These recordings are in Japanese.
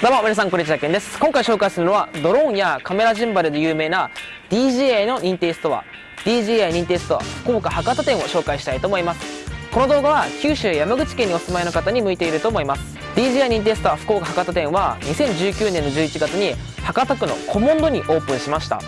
どうも皆さんこんにちはけんです。今回紹介するのはドローンやカメラジンバルで有名な DJI の認定ストア。DJI 認定ストア福岡博多店を紹介したいと思います。この動画は九州山口県にお住まいの方に向いていると思います。DJI 認定ストア福岡博多店は2019年の11月に博多区のコモンドにオープンしました。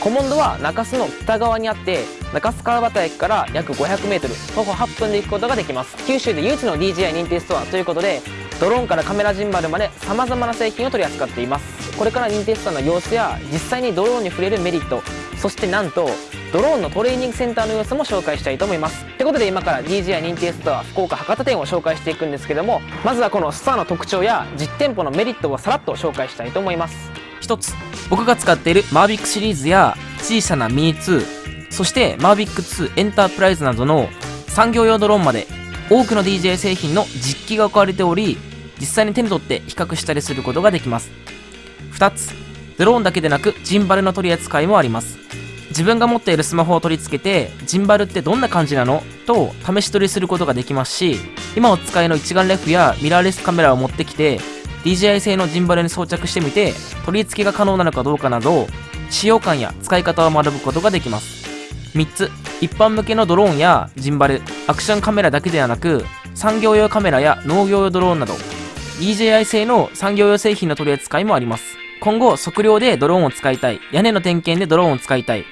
コモンドは中洲の北側にあって中洲川端駅から約 500m 徒歩8分で行くことができます。九州で唯一の DJI 認定ストアということでドローンからカメラジンバルまでさまざまな製品を取り扱っています。これから認定ストアの様子や実際にドローンに触れるメリットそしてなんとドローンのトレーニングセンターの様子も紹介したいと思います。ということで今から DJI 認定ストア福岡博多店を紹介していくんですけどもまずはこのストアの特徴や実店舗のメリットをさらっと紹介したいと思います。一つ僕が使っているマービックシリーズや小さなミニ2そしてマービック2エンタープライズなどの産業用ドローンまで多くの DJI 製品の実機が置かれており実際に手に取って比較したりすることができます。2つドローンだけでなくジンバルの取り扱いもあります。自分が持っているスマホを取り付けてジンバルってどんな感じなの？と試し取りすることができますし今お使いの一眼レフやミラーレスカメラを持ってきて DJI 製のジンバルに装着してみて取り付けが可能なのかどうかなど使用感や使い方を学ぶことができます。3つ一般向けのドローンやジンバルアクションカメラだけではなく産業用カメラや農業用ドローンなど DJI 製の産業用製品の取り扱いもあります。今後測量でドローンを使いたい。屋根の点検でドローンを使いたい。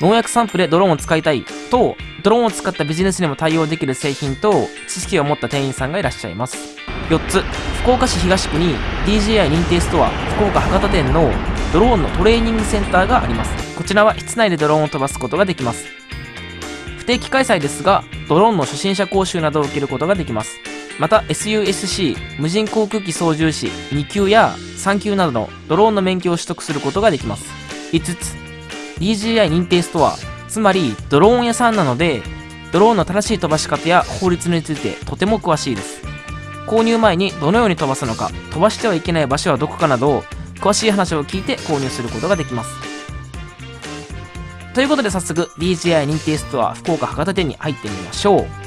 農薬散布でドローンを使いたいとドローンを使ったビジネスにも対応できる製品と知識を持った店員さんがいらっしゃいます。4つ福岡市東区に DJI 認定ストア福岡博多店のドローンのトレーニングセンターがあります。こちらは室内でドローンを飛ばすことができます。不定期開催ですがドローンの初心者講習などを受けることができます。また SUSC 無人航空機操縦士2級や3級などのドローンの免許を取得することができます。5つ。DJI 認定ストアつまりドローン屋さんなのでドローンの正しい飛ばし方や法律についてとても詳しいです。購入前にどのように飛ばすのか飛ばしてはいけない場所はどこかなど詳しい話を聞いて購入することができます。ということで早速 DJI 認定ストア福岡博多店に入ってみましょう。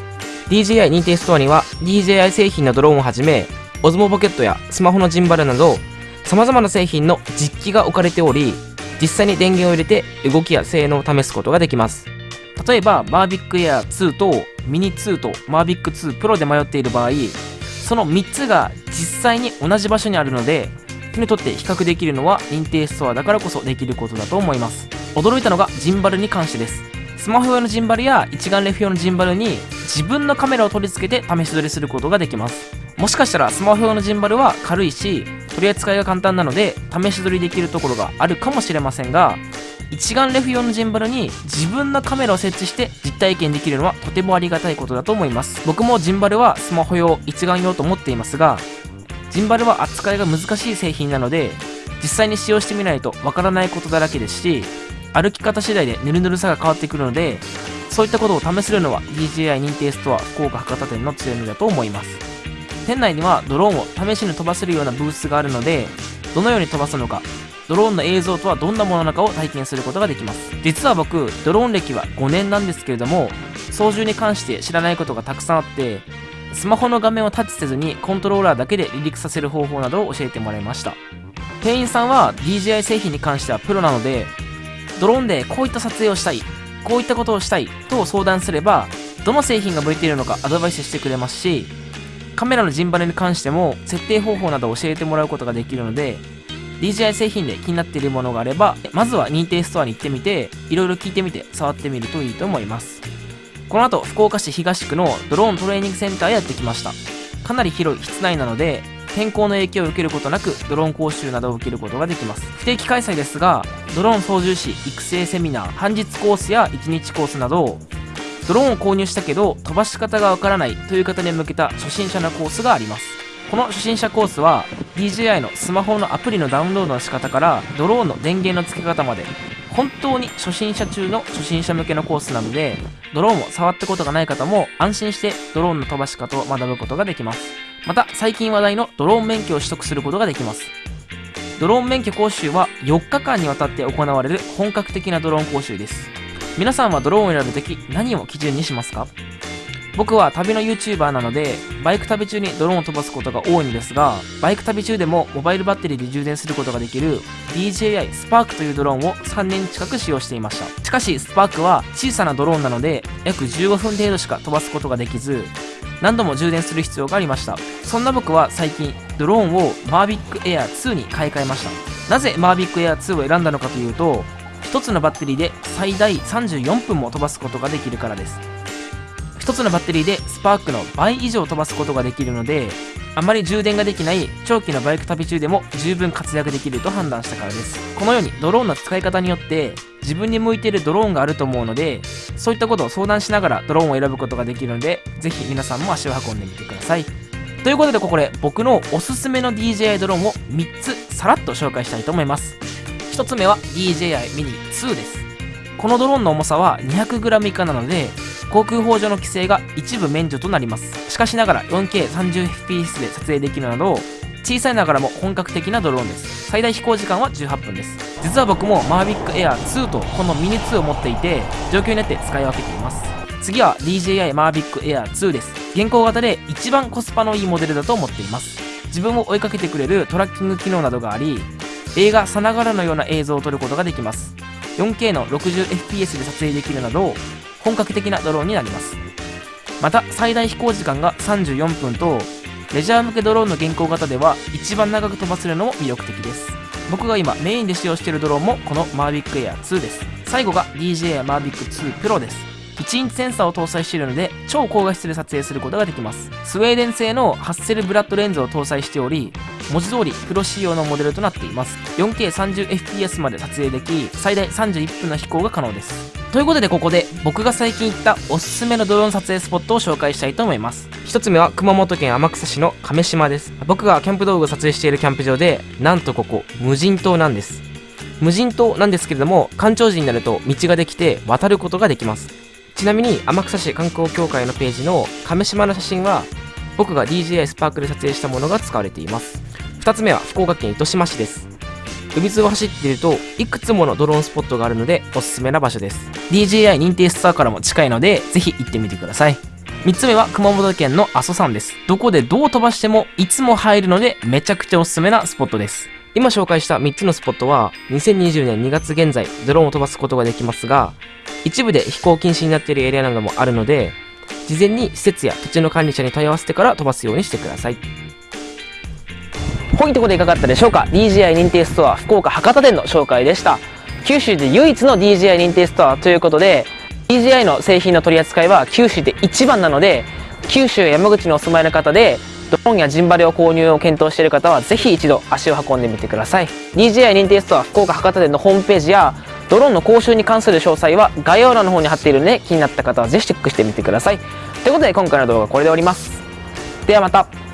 DJI 認定ストアには DJI 製品のドローンをはじめ OSMO ポケットやスマホのジンバルなど様々な製品の実機が置かれており実際に電源を入れて動きや性能を試すことができます。例えば Mavic Air 2と Mini 2と Mavic 2 Pro で迷っている場合その3つが実際に同じ場所にあるので手に取って比較できるのは認定ストアだからこそできることだと思います。驚いたのがジンバルに関してです。スマホ用のジンバルや一眼レフ用のジンバルに自分のカメラを取り付けて試し撮りすることができます。もしかしたらスマホ用のジンバルは軽いし取り扱いが簡単なので試し撮りできるところがあるかもしれませんが一眼レフ用のジンバルに自分のカメラを設置して実体験できるのはとてもありがたいことだと思います。僕もジンバルはスマホ用一眼用と思っていますがジンバルは扱いが難しい製品なので実際に使用してみないとわからないことだらけですし歩き方次第でぬるぬるさが変わってくるのでそういったことを試せるのは DJI 認定ストア福岡博多店の強みだと思います。店内にはドローンを試しに飛ばせるようなブースがあるのでどのように飛ばすのかドローンの映像とはどんなものなのかを体験することができます。実は僕ドローン歴は5年なんですけれども操縦に関して知らないことがたくさんあってスマホの画面をタッチせずにコントローラーだけで離陸させる方法などを教えてもらいました。店員さんは DJI 製品に関してはプロなのでドローンでこういった撮影をしたいこういったことをしたいと相談すればどの製品が向いているのかアドバイスしてくれますしカメラのジンバルに関しても設定方法など教えてもらうことができるので DJI 製品で気になっているものがあればまずは認定ストアに行ってみていろいろ聞いてみて触ってみるといいと思います。この後福岡市東区のドローントレーニングセンターへやってきました。かなり広い室内なので天候の影響を受けることなくドローン講習などを受けることができます。不定期開催ですがドローン操縦士育成セミナー半日コースや1日コースなどドローンを購入したけど飛ばし方がわからないという方に向けた初心者のコースがあります。この初心者コースは DJI のスマホのアプリのダウンロードの仕方からドローンの電源の付け方まで本当に初心者中の初心者向けのコースなのでドローンを触ったことがない方も安心してドローンの飛ばし方を学ぶことができます。また最近話題のドローン免許を取得することができます。ドローン免許講習は4日間にわたって行われる本格的なドローン講習です。皆さんはドローンを選ぶとき何を基準にしますか？僕は旅の YouTuber なのでバイク旅中にドローンを飛ばすことが多いのですがバイク旅中でもモバイルバッテリーで充電することができる DJI スパークというドローンを3年近く使用していました。しかしスパークは小さなドローンなので約15分程度しか飛ばすことができず何度も充電する必要がありました。そんな僕は最近ドローンをマービックエア2に買い替えました。なぜマービックエア2を選んだのかというと1つのバッテリーで最大34分も飛ばすことができるからです。1つのバッテリーでスパークの倍以上飛ばすことができるのであまり充電ができない長期のバイク旅中でも十分活躍できると判断したからです。このようにドローンの使い方によって自分に向いているドローンがあると思うのでそういったことを相談しながらドローンを選ぶことができるのでぜひ皆さんも足を運んでみてください。ということでここで僕のおすすめの DJI ドローンを3つさらっと紹介したいと思います。1つ目は DJI Mini 2です。このドローンの重さは 200g 以下なので航空法上の規制が一部免除となります。しかしながら 4K30fps で撮影できるなど小さいながらも本格的なドローンです。最大飛行時間は18分です。実は僕も Mavic Air 2とこのミニ2を持っていて状況によって使い分けています。次は DJI Mavic Air 2です。現行型で一番コスパのいいモデルだと思っています。自分を追いかけてくれるトラッキング機能などがあり映画さながらのような映像を撮ることができます。4K の 60fps で撮影できるなど本格的なドローンになります。また最大飛行時間が34分とレジャー向けドローンの現行型では一番長く飛ばせるのも魅力的です。僕が今メインで使用しているドローンもこの Mavic Air 2です。最後が DJI Mavic 2 Pro です。1インチセンサーを搭載しているので超高画質で撮影することができます。スウェーデン製のハッセルブラッドレンズを搭載しており文字通りプロ仕様のモデルとなっています。4K30fps まで撮影でき最大31分の飛行が可能です。ということでここで僕が最近行ったおすすめのドローン撮影スポットを紹介したいと思います。一つ目は熊本県天草市の亀島です。僕がキャンプ道具を撮影しているキャンプ場でなんとここ無人島なんです。無人島なんですけれども干潮時になると道ができて渡ることができます。ちなみに天草市観光協会のページの亀島の写真は僕が DJI スパークで撮影したものが使われています。2つ目は福岡県糸島市です。海津を走っているといくつものドローンスポットがあるのでおすすめな場所です。DJI 認定ストアからも近いのでぜひ行ってみてください。3つ目は熊本県の阿蘇山です。どこでどう飛ばしてもいつも入るのでめちゃくちゃおすすめなスポットです。今紹介した3つのスポットは2020年2月現在ドローンを飛ばすことができますが一部で飛行禁止になっているエリアなどもあるので事前に施設や土地の管理者に問い合わせてから飛ばすようにしてください。本とこでいかがだったでしょうか？DJI 認定ストア福岡博多店の紹介でした。九州で唯一の DJI 認定ストアということで DJI の製品の取り扱いは九州で一番なので九州や山口にお住まいの方でドローンやジンバレを購入を検討している方はぜひ一度足を運んでみてください。DJI 認定ストア福岡博多店のホームページやドローンの講習に関する詳細は概要欄の方に貼っているので気になった方はぜひチェックしてみてください。ということで今回の動画はこれで終わります。ではまた。